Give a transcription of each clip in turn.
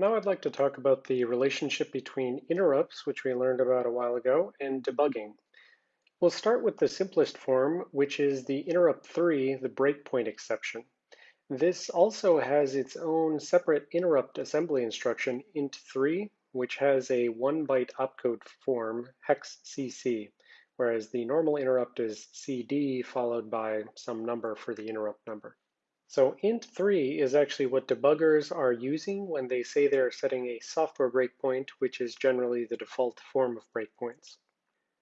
Now I'd like to talk about the relationship between interrupts, which we learned about a while ago, and debugging. We'll start with the simplest form, which is the interrupt 3, the breakpoint exception. This also has its own separate interrupt assembly instruction, int3, which has a one byte opcode form, hex cc, whereas the normal interrupt is cd followed by some number for the interrupt number. So int3 is actually what debuggers are using when they say they're setting a software breakpoint, which is generally the default form of breakpoints.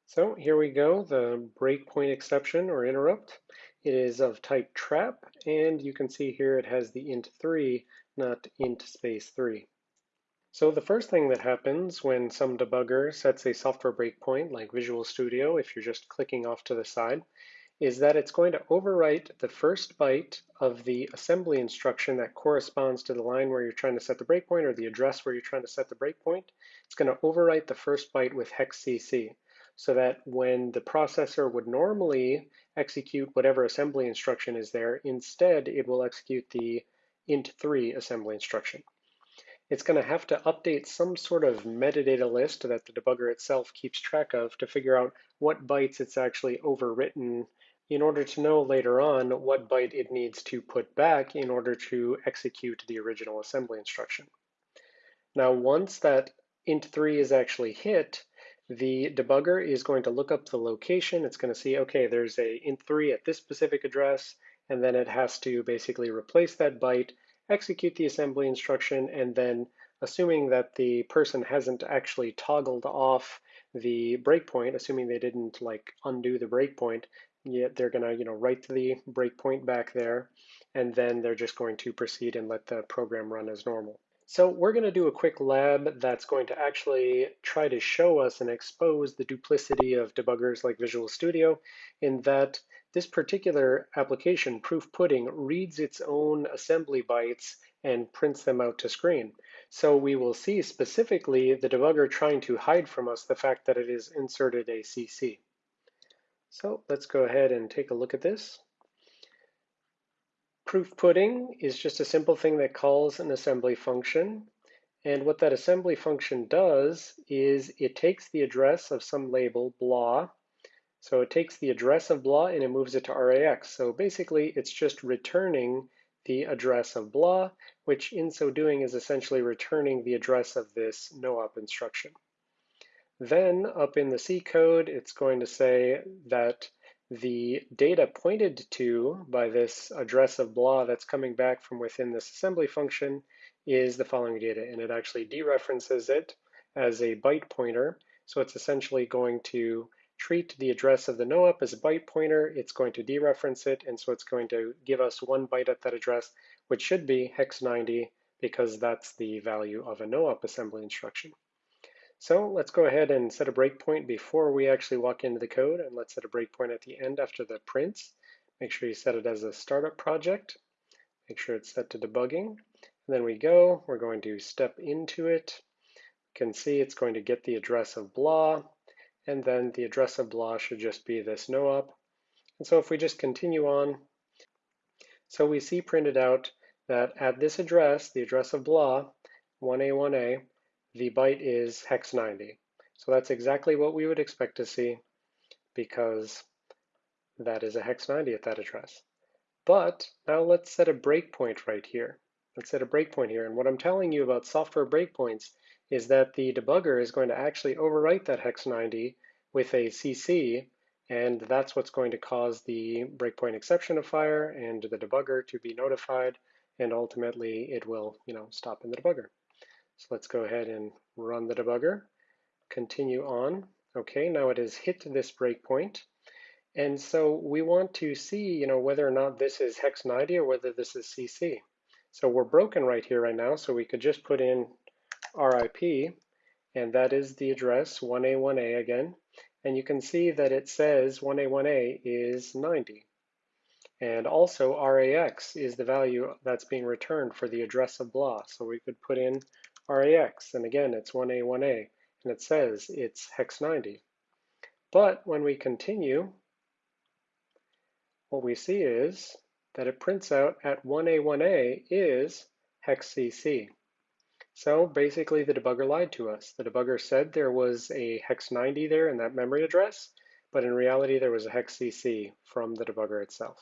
So here we go, the breakpoint exception or interrupt. It is of type trap, and you can see here it has the int3, not int space 3. So the first thing that happens when some debugger sets a software breakpoint like Visual Studio, if you're just clicking off to the side, is that it's going to overwrite the first byte of the assembly instruction that corresponds to the line where you're trying to set the breakpoint or the address where you're trying to set the breakpoint. It's going to overwrite the first byte with hex CC so that when the processor would normally execute whatever assembly instruction is there, instead it will execute the int3 assembly instruction. It's going to have to update some sort of metadata list that the debugger itself keeps track of to figure out what bytes it's actually overwritten in order to know later on what byte it needs to put back in order to execute the original assembly instruction. Now, once that int3 is actually hit, the debugger is going to look up the location. It's going to see, okay, there's a int3 at this specific address, and then it has to basically replace that byte, execute the assembly instruction, and then assuming that the person hasn't actually toggled off the breakpoint, assuming they didn't like undo the breakpoint, Yet they're going to, you know, write the breakpoint back there, and then they're just going to proceed and let the program run as normal. So we're going to do a quick lab that's going to actually try to show us and expose the duplicity of debuggers like Visual Studio in that this particular application, Proof Pudding, reads its own assembly bytes and prints them out to screen. So we will see specifically the debugger trying to hide from us the fact that it has inserted a CC. So let's go ahead and take a look at this. Proof pudding is just a simple thing that calls an assembly function. And what that assembly function does is it takes the address of some label, blah. So it takes the address of blah and it moves it to RAX. So basically it's just returning the address of blah, which in so doing is essentially returning the address of this no-op instruction. Then up in the C code, it's going to say that the data pointed to by this address of blah that's coming back from within this assembly function is the following data, and it actually dereferences it as a byte pointer. So it's essentially going to treat the address of the no-op as a byte pointer, it's going to dereference it, and so it's going to give us one byte at that address, which should be hex 90, because that's the value of a no-op assembly instruction. So let's go ahead and set a breakpoint before we actually walk into the code, and let's set a breakpoint at the end after the prints. Make sure you set it as a startup project. Make sure it's set to debugging. And then we go, we're going to step into it. You can see it's going to get the address of blah, and then the address of blah should just be this no-op. And so if we just continue on, so we see printed out that at this address, the address of blah, 1A1A, the byte is hex 90. So that's exactly what we would expect to see because that is a hex 90 at that address. But now let's set a breakpoint right here. Let's set a breakpoint here. And what I'm telling you about software breakpoints is that the debugger is going to actually overwrite that hex 90 with a CC, and that's what's going to cause the breakpoint exception to fire and the debugger to be notified, and ultimately it will, you know, stop in the debugger. So let's go ahead and run the debugger, continue on. Okay, now it has hit this breakpoint. And so we want to see, you know, whether or not this is hex 90 or whether this is CC. So we're broken right here right now, so we could just put in RIP, and that is the address 1A1A again. And you can see that it says 1A1A is 90. And also RAX is the value that's being returned for the address of blah. So we could put in RAX, and again, it's 1A, 1A, and it says it's hex 90. But when we continue, what we see is that it prints out at 1A, 1A is hex CC. So basically the debugger lied to us. The debugger said there was a hex 90 there in that memory address, but in reality there was a hex CC from the debugger itself.